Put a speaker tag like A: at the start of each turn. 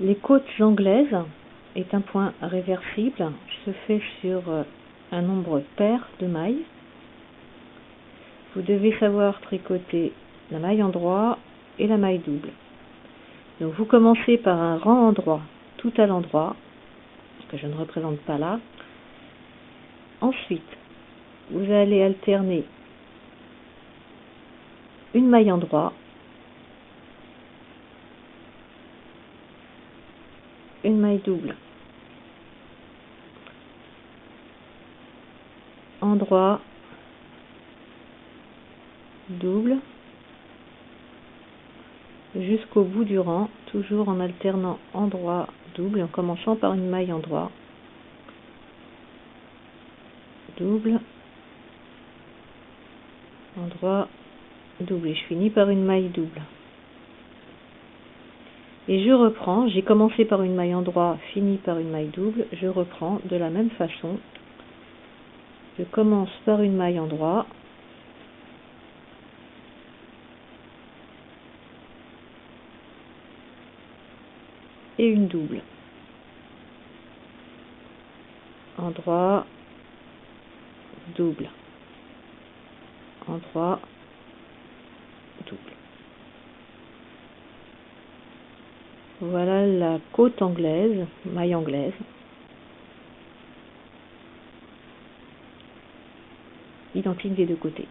A: Les côtes anglaises est un point réversible, se fait sur euh, un nombre pair de mailles. Vous devez savoir tricoter la maille endroit et la maille double. Donc vous commencez par un rang endroit tout à l'endroit, que je ne représente pas là. Ensuite, vous allez alterner une maille endroit maille double. Endroit double. Jusqu'au bout du rang, toujours en alternant endroit double en commençant par une maille endroit double. Endroit double. Et je finis par une maille double et je reprends, j'ai commencé par une maille endroit, fini par une maille double, je reprends de la même façon. Je commence par une maille endroit, et une double. Endroit, double. Endroit. Voilà la côte anglaise, maille anglaise. Identique des deux côtés.